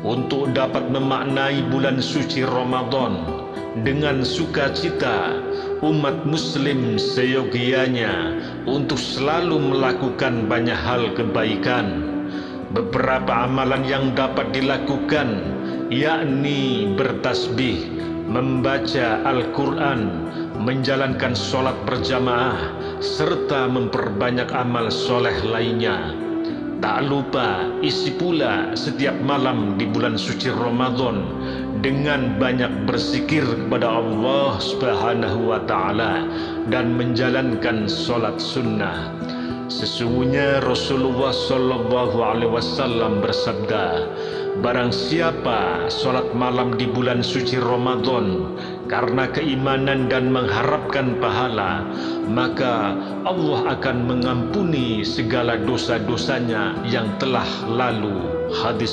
untuk dapat memaknai bulan suci Ramadan dengan sukacita umat muslim seyogianya untuk selalu melakukan banyak hal kebaikan. Beberapa amalan yang dapat dilakukan yakni bertasbih membaca Al-Quran menjalankan solat berjamaah serta memperbanyak amal soleh lainnya Tak lupa isi pula setiap malam di bulan suci Ramadan dengan banyak berzikir kepada Allah Subhanahu wa taala dan menjalankan solat sunnah. Sesungguhnya Rasulullah sallallahu alaihi wasallam bersabda, barang siapa solat malam di bulan suci Ramadan karena keimanan dan mengharapkan pahala, maka Allah akan mengampuni segala dosa-dosanya yang telah lalu. Hadis